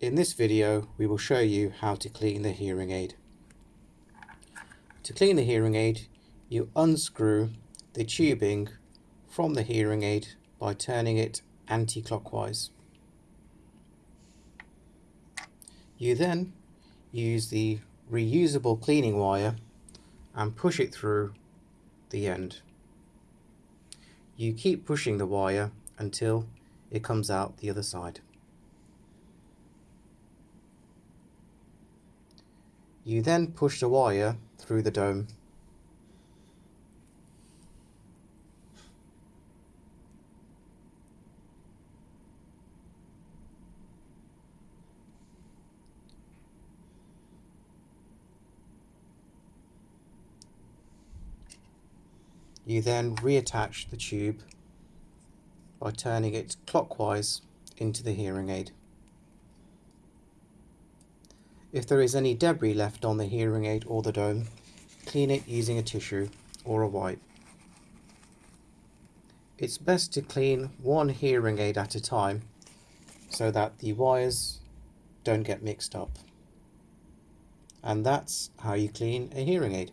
In this video we will show you how to clean the hearing aid. To clean the hearing aid you unscrew the tubing from the hearing aid by turning it anti-clockwise. You then use the reusable cleaning wire and push it through the end. You keep pushing the wire until it comes out the other side. You then push the wire through the dome. You then reattach the tube by turning it clockwise into the hearing aid. If there is any debris left on the hearing aid or the dome, clean it using a tissue or a wipe. It's best to clean one hearing aid at a time so that the wires don't get mixed up. And that's how you clean a hearing aid.